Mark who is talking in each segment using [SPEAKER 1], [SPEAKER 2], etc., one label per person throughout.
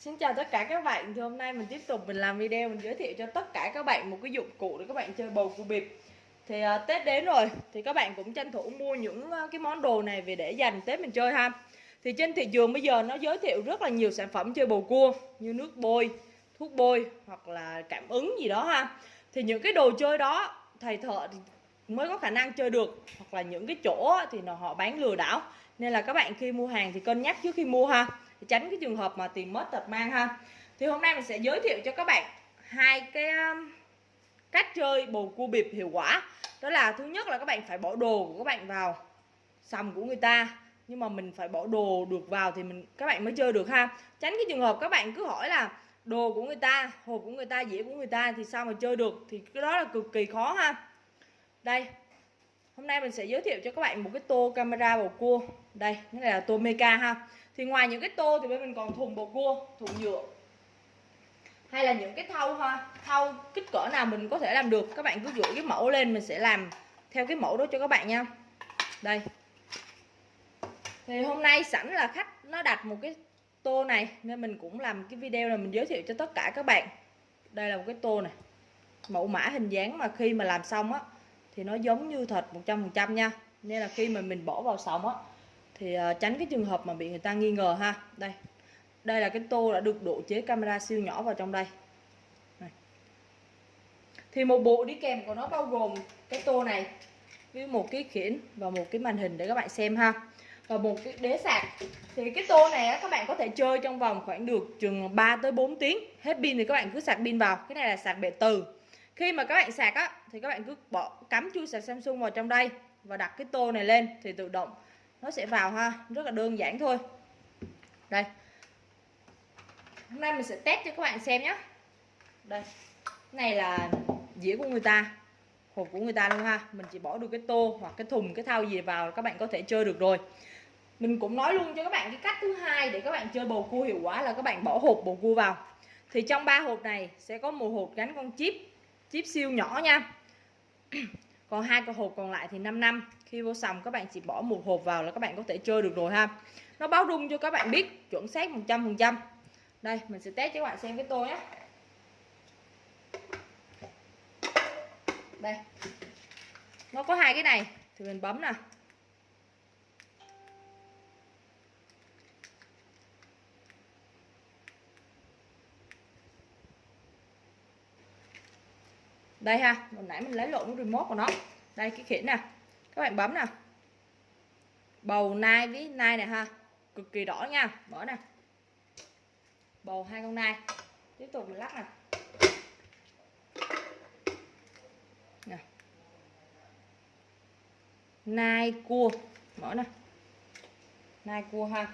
[SPEAKER 1] Xin chào tất cả các bạn Thì hôm nay mình tiếp tục mình làm video Mình giới thiệu cho tất cả các bạn một cái dụng cụ để các bạn chơi bầu cua bịp. Thì uh, Tết đến rồi Thì các bạn cũng tranh thủ mua những uh, cái món đồ này về để dành Tết mình chơi ha. Thì trên thị trường bây giờ nó giới thiệu rất là nhiều sản phẩm chơi bầu cua Như nước bôi, thuốc bôi hoặc là cảm ứng gì đó ha. Thì những cái đồ chơi đó thầy thợ thì mới có khả năng chơi được Hoặc là những cái chỗ thì nó họ bán lừa đảo. Nên là các bạn khi mua hàng thì cân nhắc trước khi mua ha để tránh cái trường hợp mà tiền mất tật mang ha. Thì hôm nay mình sẽ giới thiệu cho các bạn hai cái um, cách chơi bầu cua bịp hiệu quả. Đó là thứ nhất là các bạn phải bỏ đồ của các bạn vào sầm của người ta. Nhưng mà mình phải bỏ đồ được vào thì mình, các bạn mới chơi được ha. Tránh cái trường hợp các bạn cứ hỏi là đồ của người ta hộp của người ta, dĩa của người ta thì sao mà chơi được? Thì cái đó là cực kỳ khó ha. Đây, hôm nay mình sẽ giới thiệu cho các bạn một cái tô camera bầu cua. Đây, cái này là tô meca ha thì ngoài những cái tô thì bên mình còn thùng bột cua, thùng nhựa. Hay là những cái thau ha, thau kích cỡ nào mình có thể làm được. Các bạn cứ gửi cái mẫu lên, mình sẽ làm theo cái mẫu đó cho các bạn nha. Đây. Thì hôm nay sẵn là khách nó đặt một cái tô này, nên mình cũng làm cái video này mình giới thiệu cho tất cả các bạn. Đây là một cái tô này. Mẫu mã hình dáng mà khi mà làm xong á, thì nó giống như thật 100% nha. Nên là khi mà mình bỏ vào sòng á thì uh, tránh cái trường hợp mà bị người ta nghi ngờ ha. Đây. Đây là cái tô đã được độ chế camera siêu nhỏ vào trong đây. Này. thì một bộ đi kèm của nó bao gồm cái tô này với một cái khiển và một cái màn hình để các bạn xem ha. Và một cái đế sạc. Thì cái tô này á, các bạn có thể chơi trong vòng khoảng được chừng 3 tới 4 tiếng. Hết pin thì các bạn cứ sạc pin vào. Cái này là sạc bệ từ. Khi mà các bạn sạc á thì các bạn cứ bỏ cắm chui sạc Samsung vào trong đây và đặt cái tô này lên thì tự động nó sẽ vào ha, rất là đơn giản thôi. Đây. Hôm nay mình sẽ test cho các bạn xem nhé đây. Này là dĩa của người ta, hộp của người ta luôn ha. Mình chỉ bỏ được cái tô hoặc cái thùng, cái thau gì vào các bạn có thể chơi được rồi. Mình cũng nói luôn cho các bạn cái cách thứ hai để các bạn chơi bầu cua hiệu quả là các bạn bỏ hộp bầu cua vào. Thì trong ba hộp này sẽ có một hộp gắn con chip chip siêu nhỏ nha còn hai cái hộp còn lại thì 5 năm. Khi vô sòng, các bạn chỉ bỏ một hộp vào là các bạn có thể chơi được rồi ha. Nó báo rung cho các bạn biết chuẩn xác 100% đây, mình sẽ test cho các bạn xem cái tô nhé. Đây. Nó có hai cái này, thì mình bấm nè. Đây ha, hồi nãy mình lấy lộn cái remote của nó. Đây, cái khiển nè. Các bạn bấm nè. Bầu nai với nai này ha. Cực kỳ đỏ nha. Mở nè. Bầu hai con nai. Tiếp tục mình lắc nè. Nè. Nai cua. Mở nè. Nai cua ha.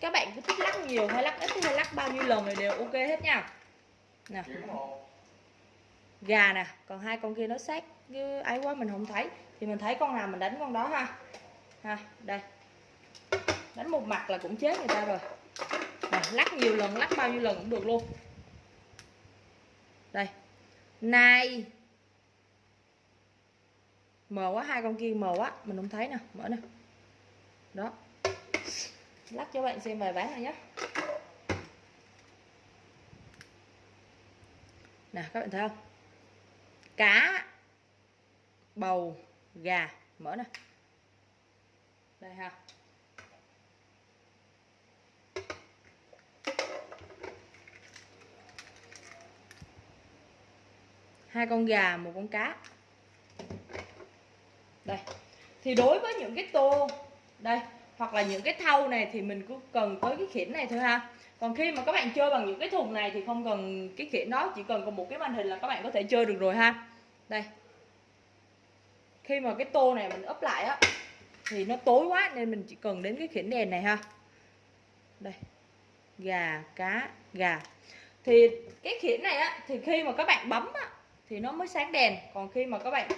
[SPEAKER 1] Các bạn cứ thích lắc nhiều hay lắc ít hay lắc bao nhiêu lần thì đều ok hết nha. Nè gà nè còn hai con kia nó sát cái ấy quá mình không thấy. Thì mình thấy con nào mình đánh con đó ha. Ha đây. Đánh một mặt là cũng chết người ta rồi. À, lắc nhiều lần lắc bao nhiêu lần cũng được luôn. Đây. Nai mờ quá hai con kia mờ quá mình không thấy nè mở nè. Đó. Lắc cho bạn xem vài ván này nhé nè các bạn thấy không? Cá, bầu, gà. Mở nè. Đây ha. Hai con gà, một con cá. Đây. Thì đối với những cái tô, đây hoặc là những cái thau này thì mình cũng cần tới cái khiển này thôi ha. Còn khi mà các bạn chơi bằng những cái thùng này thì không cần cái khiển đó, chỉ cần còn một cái màn hình là các bạn có thể chơi được rồi ha. Đây. Khi mà cái tô này mình ấp lại á, thì nó tối quá nên mình chỉ cần đến cái khiển đèn này ha. Đây. Gà, cá, gà. Thì cái khiển này á, thì khi mà các bạn bấm á, thì nó mới sáng đèn. Còn khi mà các bạn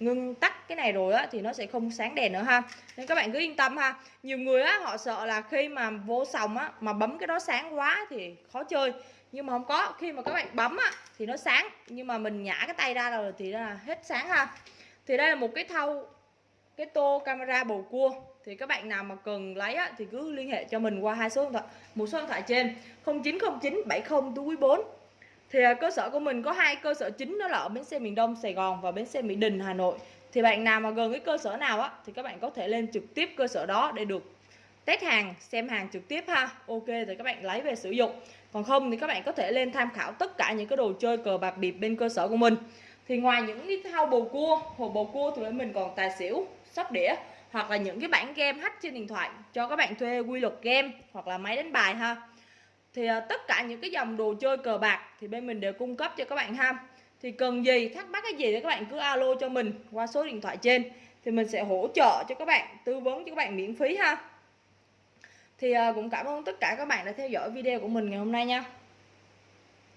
[SPEAKER 1] ngưng tắt cái này rồi á thì nó sẽ không sáng đèn nữa ha. Nên các bạn cứ yên tâm ha. Nhiều người á họ sợ là khi mà vô sòng á mà bấm cái đó sáng quá thì khó chơi. Nhưng mà không có khi mà các bạn bấm á thì nó sáng. Nhưng mà mình nhả cái tay ra rồi thì là hết sáng ha. Thì đây là một cái thau cái tô camera bầu cua. Thì các bạn nào mà cần lấy á, thì cứ liên hệ cho mình qua hai số điện thoại một số điện thoại trên 0909 70 túi 4 thì à, cơ sở của mình có hai cơ sở chính, đó là ở bến xe miền Đông, Sài Gòn và bến xe Mỹ Đình, Hà Nội. Thì bạn nào mà gần cái cơ sở nào á, thì các bạn có thể lên trực tiếp cơ sở đó để được test hàng, xem hàng trực tiếp ha. Ok, thì các bạn lấy về sử dụng. Còn không thì các bạn có thể lên tham khảo tất cả những cái đồ chơi cờ bạc bịp bên cơ sở của mình. Thì ngoài những cái thao bầu cua, hồ bầu cua thì mình còn tài xỉu, sóc đĩa, hoặc là những cái bản game hack trên điện thoại cho các bạn thuê quy luật game hoặc là máy đánh bài ha thì ờ, tất cả những cái dòng đồ chơi cờ bạc thì bên mình đều cung cấp cho các bạn ha. Thì cần gì, thắc mắc cái gì thì các bạn cứ alo cho mình qua số điện thoại trên. Thì mình sẽ hỗ trợ cho các bạn, tư vấn cho các bạn miễn phí ha. Thì ờ, cũng cảm ơn tất cả các bạn đã theo dõi video của mình ngày hôm nay nha.